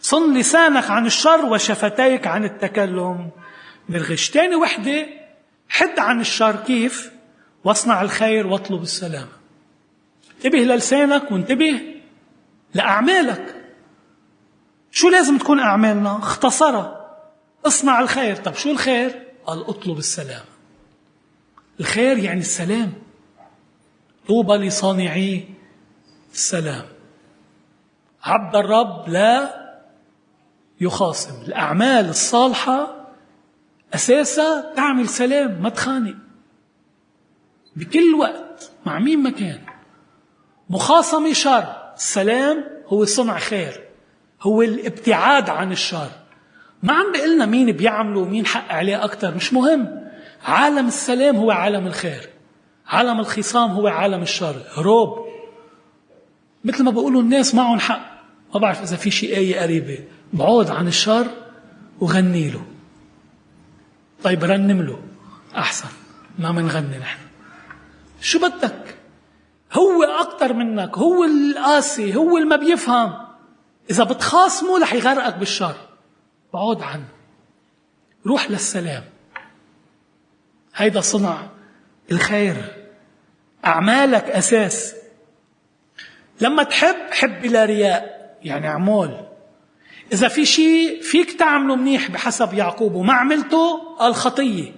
صن لسانك عن الشر وشفتيك عن التكلم. بالغش تاني وحدة حد عن الشر كيف؟ واصنع الخير واطلب السلام. انتبه للسانك وانتبه لأعمالك. شو لازم تكون أعمالنا؟ اختصرها. اصنع الخير. طب شو الخير؟ قال اطلب السلام. الخير يعني السلام. طوبى لصانعي السلام. عبد الرب لا يخاصم الأعمال الصالحة أساسها تعمل سلام ما تخانق. بكل وقت مع مين ما كان. مخاصمة شر. السلام هو صنع خير. هو الابتعاد عن الشر. ما عم بيقلنا مين بيعمله ومين حق عليه أكثر مش مهم. عالم السلام هو عالم الخير. عالم الخصام هو عالم الشر. هروب مثل ما بقولوا الناس معهم حق. ما بعرف إذا في شيء آية قريبة. بعود عن الشر وغني له. طيب رنم له. أحسن. ما منغني نحن. شو بدك؟ هو أكثر منك. هو القاسي. هو اللي ما بيفهم. إذا بتخاصمه رح يغرقك بالشر. بعود عنه. روح للسلام. هيدا صنع الخير. أعمالك أساس. لما تحب حب بلا رياء. يعني اعمال إذا في شيء فيك تعمله منيح بحسب يعقوب وما عملته قال خطية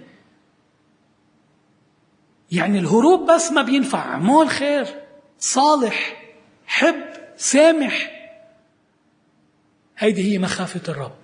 يعني الهروب بس ما بينفع. اعمال خير صالح حب سامح. هيدي هي مخافة الرب.